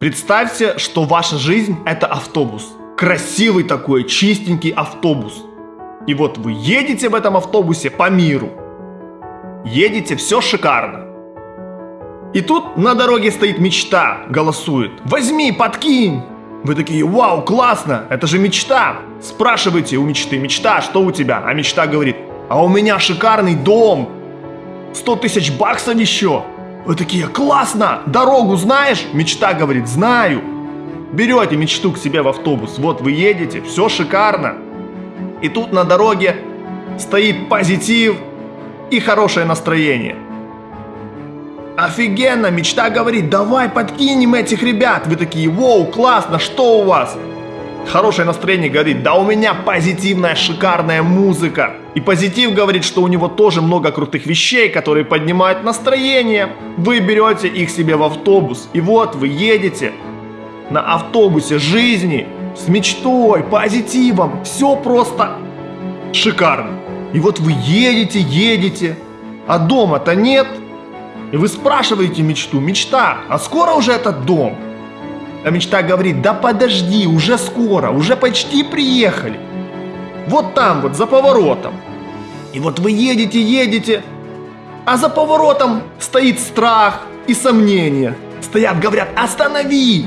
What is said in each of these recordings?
Представьте, что ваша жизнь это автобус. Красивый такой, чистенький автобус. И вот вы едете в этом автобусе по миру. Едете, все шикарно. И тут на дороге стоит мечта, голосует. Возьми, подкинь. Вы такие, вау, классно, это же мечта. Спрашиваете у мечты, мечта, что у тебя? А мечта говорит, а у меня шикарный дом. 100 тысяч баксов еще. Вы такие, классно, дорогу знаешь? Мечта говорит, знаю. Берете мечту к себе в автобус, вот вы едете, все шикарно. И тут на дороге стоит позитив и хорошее настроение. Офигенно, мечта говорит, давай подкинем этих ребят. Вы такие, воу, классно, что у вас? Хорошее настроение говорит, да у меня позитивная шикарная музыка. И позитив говорит, что у него тоже много крутых вещей, которые поднимают настроение. Вы берете их себе в автобус, и вот вы едете на автобусе жизни с мечтой, позитивом. Все просто шикарно. И вот вы едете, едете, а дома-то нет. И вы спрашиваете мечту, мечта, а скоро уже этот дом? А мечта говорит, да подожди, уже скоро, уже почти приехали. Вот там вот, за поворотом. И вот вы едете, едете, а за поворотом стоит страх и сомнение. Стоят, говорят, останови!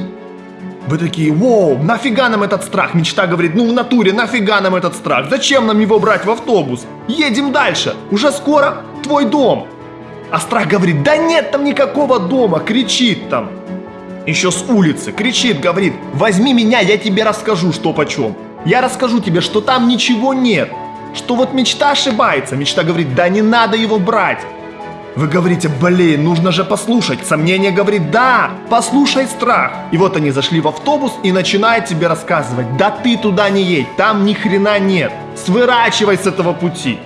Вы такие, воу, нафига нам этот страх? Мечта говорит, ну в натуре, нафига нам этот страх? Зачем нам его брать в автобус? Едем дальше, уже скоро твой дом. А страх говорит, да нет там никакого дома, кричит там. Еще с улицы, кричит, говорит, возьми меня, я тебе расскажу, что почем. Я расскажу тебе, что там ничего нет. Что вот мечта ошибается. Мечта говорит, да не надо его брать. Вы говорите, блин, нужно же послушать. Сомнение говорит, да, послушай страх. И вот они зашли в автобус и начинают тебе рассказывать, да ты туда не едь, там ни хрена нет. Сворачивай с этого пути.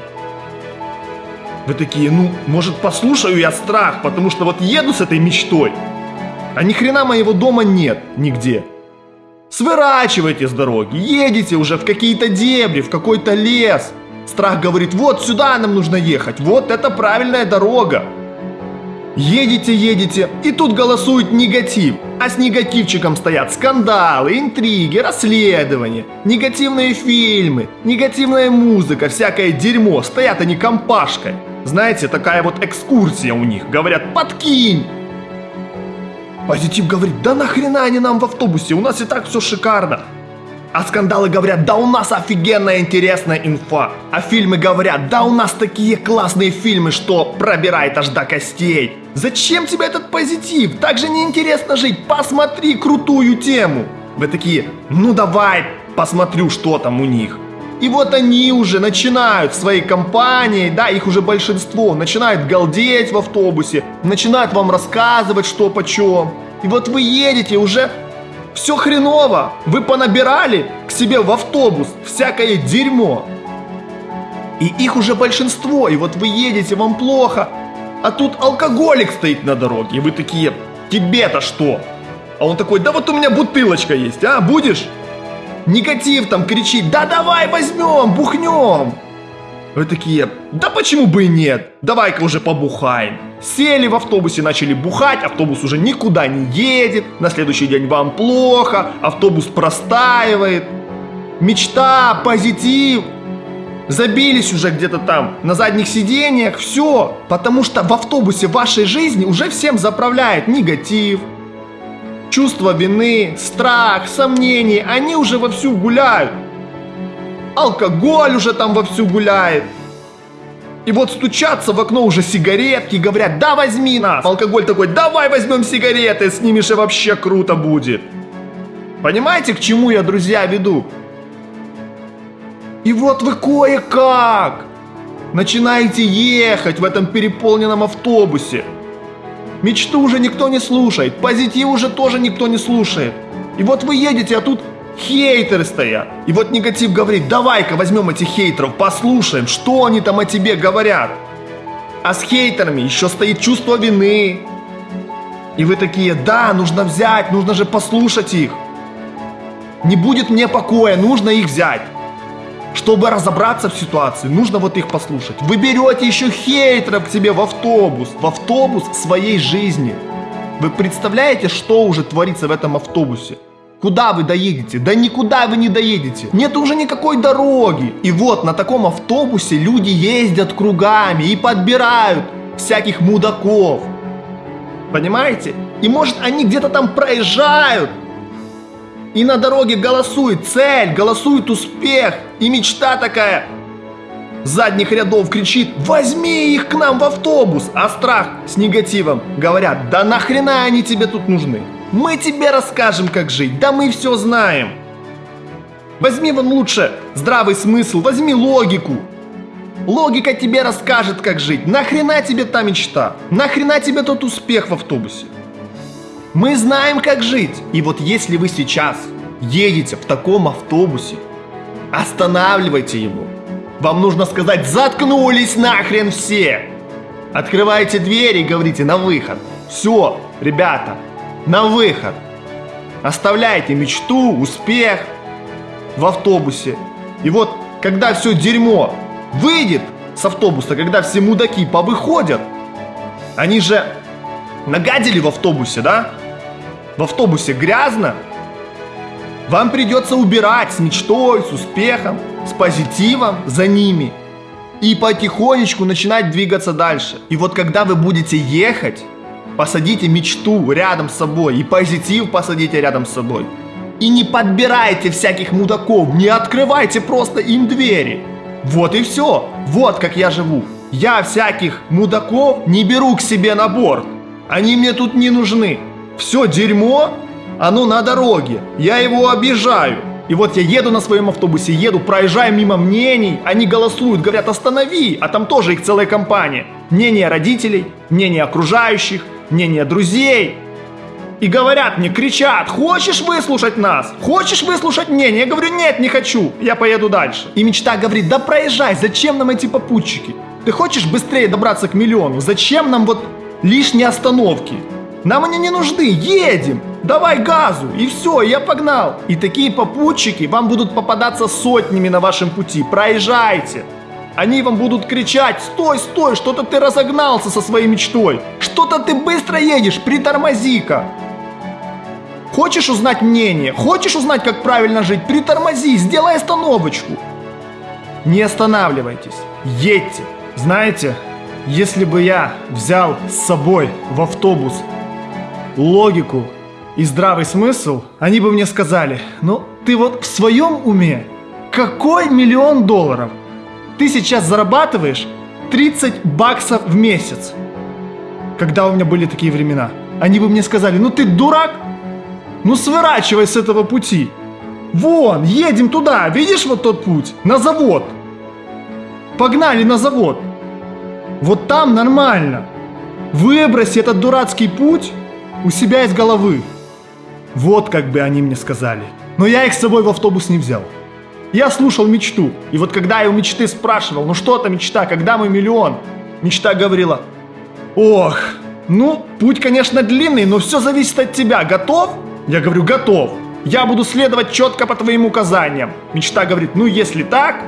Вы такие, ну, может послушаю я страх, потому что вот еду с этой мечтой, а ни хрена моего дома нет нигде. Сворачивайте с дороги, едете уже в какие-то дебри, в какой-то лес. Страх говорит, вот сюда нам нужно ехать, вот это правильная дорога. Едете, едете, и тут голосует негатив. А с негативчиком стоят скандалы, интриги, расследования, негативные фильмы, негативная музыка, всякое дерьмо. Стоят они компашкой. Знаете, такая вот экскурсия у них. Говорят, подкинь, Позитив говорит, да нахрена они нам в автобусе, у нас и так все шикарно. А скандалы говорят, да у нас офигенная интересная инфа. А фильмы говорят, да у нас такие классные фильмы, что пробирает аж до костей. Зачем тебе этот позитив? Так же неинтересно жить, посмотри крутую тему. Вы такие, ну давай, посмотрю, что там у них. И вот они уже начинают своей компании, да, их уже большинство, начинают галдеть в автобусе, начинают вам рассказывать, что почем. И вот вы едете уже все хреново, вы понабирали к себе в автобус всякое дерьмо. И их уже большинство, и вот вы едете, вам плохо, а тут алкоголик стоит на дороге, и вы такие, тебе-то что? А он такой, да вот у меня бутылочка есть, а, будешь? Негатив там кричит, да давай возьмем, бухнем. Вы такие, да почему бы и нет, давай-ка уже побухаем. Сели в автобусе, начали бухать, автобус уже никуда не едет, на следующий день вам плохо, автобус простаивает. Мечта, позитив, забились уже где-то там на задних сиденьях, все, потому что в автобусе вашей жизни уже всем заправляет негатив, Чувство вины, страх, сомнения, они уже вовсю гуляют. Алкоголь уже там вовсю гуляет. И вот стучатся в окно уже сигаретки, говорят, да возьми нас. Алкоголь такой, давай возьмем сигареты, снимешь и вообще круто будет. Понимаете, к чему я, друзья, веду? И вот вы кое-как начинаете ехать в этом переполненном автобусе. Мечту уже никто не слушает, позитив уже тоже никто не слушает. И вот вы едете, а тут хейтеры стоят. И вот негатив говорит, давай-ка возьмем этих хейтеров, послушаем, что они там о тебе говорят. А с хейтерами еще стоит чувство вины. И вы такие, да, нужно взять, нужно же послушать их. Не будет мне покоя, нужно их взять. Чтобы разобраться в ситуации, нужно вот их послушать. Вы берете еще хейтеров к себе в автобус, в автобус своей жизни. Вы представляете, что уже творится в этом автобусе? Куда вы доедете? Да никуда вы не доедете. Нет уже никакой дороги. И вот на таком автобусе люди ездят кругами и подбирают всяких мудаков. Понимаете? И может они где-то там проезжают. И на дороге голосует цель, голосует успех. И мечта такая задних рядов кричит «Возьми их к нам в автобус!» А страх с негативом говорят «Да нахрена они тебе тут нужны?» Мы тебе расскажем, как жить, да мы все знаем. Возьми вон лучше здравый смысл, возьми логику. Логика тебе расскажет, как жить. Нахрена тебе та мечта? Нахрена тебе тот успех в автобусе? Мы знаем, как жить. И вот если вы сейчас едете в таком автобусе, останавливайте его. Вам нужно сказать «Заткнулись нахрен все!» Открывайте двери и говорите «На выход!» Все, ребята, на выход. Оставляйте мечту, успех в автобусе. И вот, когда все дерьмо выйдет с автобуса, когда все мудаки повыходят, они же нагадили в автобусе, да? В автобусе грязно. Вам придется убирать с мечтой, с успехом, с позитивом за ними. И потихонечку начинать двигаться дальше. И вот когда вы будете ехать, Посадите мечту рядом с собой и позитив посадите рядом с собой. И не подбирайте всяких мудаков, не открывайте просто им двери. Вот и все. Вот как я живу. Я всяких мудаков не беру к себе на борт. Они мне тут не нужны. Все дерьмо, оно на дороге. Я его обижаю. И вот я еду на своем автобусе, еду, проезжаю мимо мнений, они голосуют, говорят останови, а там тоже их целая компания. Мнение родителей, мнение окружающих, мнение друзей. И говорят мне, кричат, хочешь выслушать нас? Хочешь выслушать мнение? Я говорю, нет, не хочу, я поеду дальше. И мечта говорит, да проезжай, зачем нам эти попутчики? Ты хочешь быстрее добраться к миллиону? Зачем нам вот лишние остановки? Нам они не нужны, едем, давай газу, и все, я погнал. И такие попутчики вам будут попадаться сотнями на вашем пути, проезжайте. Они вам будут кричать «Стой, стой, что-то ты разогнался со своей мечтой! Что-то ты быстро едешь, притормози-ка!» Хочешь узнать мнение? Хочешь узнать, как правильно жить? Притормози, сделай остановочку. Не останавливайтесь, едьте. Знаете, если бы я взял с собой в автобус логику и здравый смысл, они бы мне сказали, ну ты вот в своем уме, какой миллион долларов – ты сейчас зарабатываешь 30 баксов в месяц. Когда у меня были такие времена, они бы мне сказали, ну ты дурак, ну сворачивай с этого пути. Вон, едем туда, видишь вот тот путь, на завод. Погнали на завод. Вот там нормально. Выброси этот дурацкий путь у себя из головы. Вот как бы они мне сказали. Но я их с собой в автобус не взял. Я слушал мечту. И вот когда я у мечты спрашивал, ну что это мечта, когда мы миллион? Мечта говорила, ох, ну, путь, конечно, длинный, но все зависит от тебя. Готов? Я говорю, готов. Я буду следовать четко по твоим указаниям. Мечта говорит, ну если так,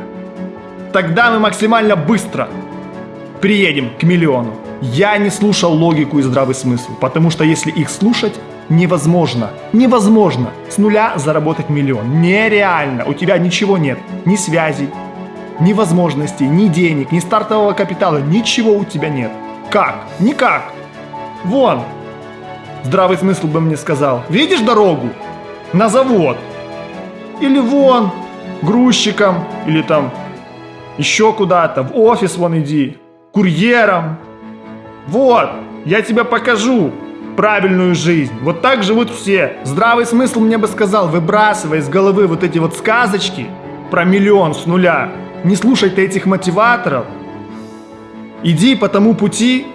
тогда мы максимально быстро приедем к миллиону. Я не слушал логику и здравый смысл, потому что если их слушать, невозможно. Невозможно с нуля заработать миллион. Нереально. У тебя ничего нет. Ни связей, ни возможностей, ни денег, ни стартового капитала. Ничего у тебя нет. Как? Никак. Вон. Здравый смысл бы мне сказал. Видишь дорогу? На завод. Или вон, грузчиком, или там еще куда-то, в офис вон иди, курьером. Вот, я тебе покажу правильную жизнь. Вот так живут все. Здравый смысл мне бы сказал, выбрасывай из головы вот эти вот сказочки про миллион с нуля. Не слушай ты этих мотиваторов. Иди по тому пути,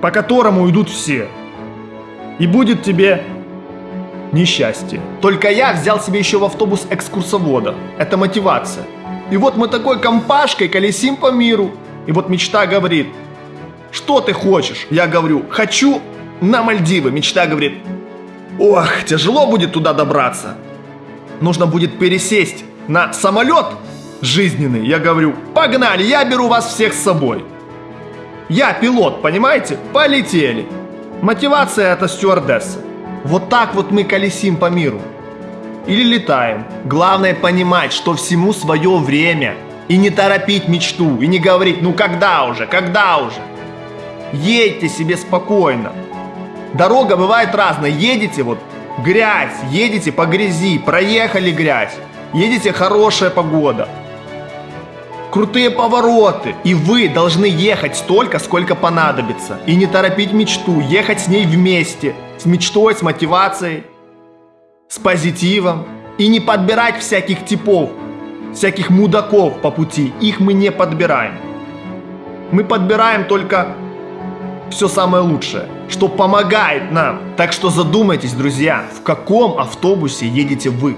по которому идут все. И будет тебе несчастье. Только я взял себе еще в автобус экскурсовода. Это мотивация. И вот мы такой компашкой колесим по миру. И вот мечта говорит, что ты хочешь? Я говорю, хочу на Мальдивы. Мечта говорит, ох, тяжело будет туда добраться. Нужно будет пересесть на самолет жизненный. Я говорю, погнали, я беру вас всех с собой. Я пилот, понимаете? Полетели. Мотивация это стюардесса. Вот так вот мы колесим по миру. Или летаем. Главное понимать, что всему свое время. И не торопить мечту, и не говорить, ну когда уже, когда уже. Едьте себе спокойно. Дорога бывает разная. Едете вот грязь, едете по грязи, проехали грязь. Едете хорошая погода. Крутые повороты. И вы должны ехать столько, сколько понадобится. И не торопить мечту, ехать с ней вместе. С мечтой, с мотивацией, с позитивом. И не подбирать всяких типов, всяких мудаков по пути. Их мы не подбираем. Мы подбираем только все самое лучшее, что помогает нам. Так что задумайтесь, друзья, в каком автобусе едете вы.